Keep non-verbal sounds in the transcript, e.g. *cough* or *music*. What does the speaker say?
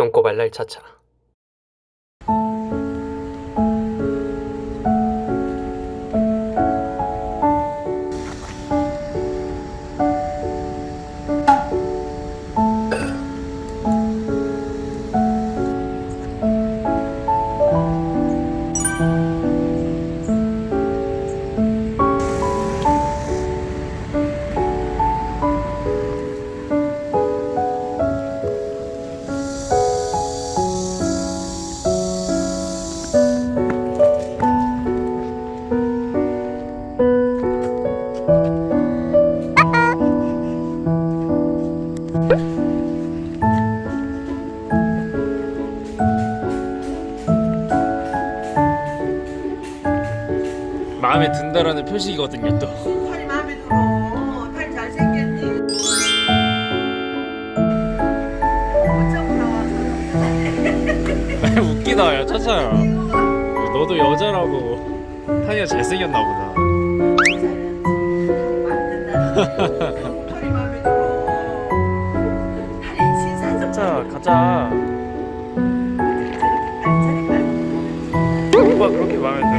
똥꼬발랄 차차 마음에 든다라는 표식이거든요 또. 팔이 마음에 들어. 어, 잘생겼니? *laughs* 웃기다 야 차차야 너도 여자라고. 타이가 잘생겼나 보다. 차차 가자. 뭐가 그렇게 마음에